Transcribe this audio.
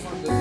for this.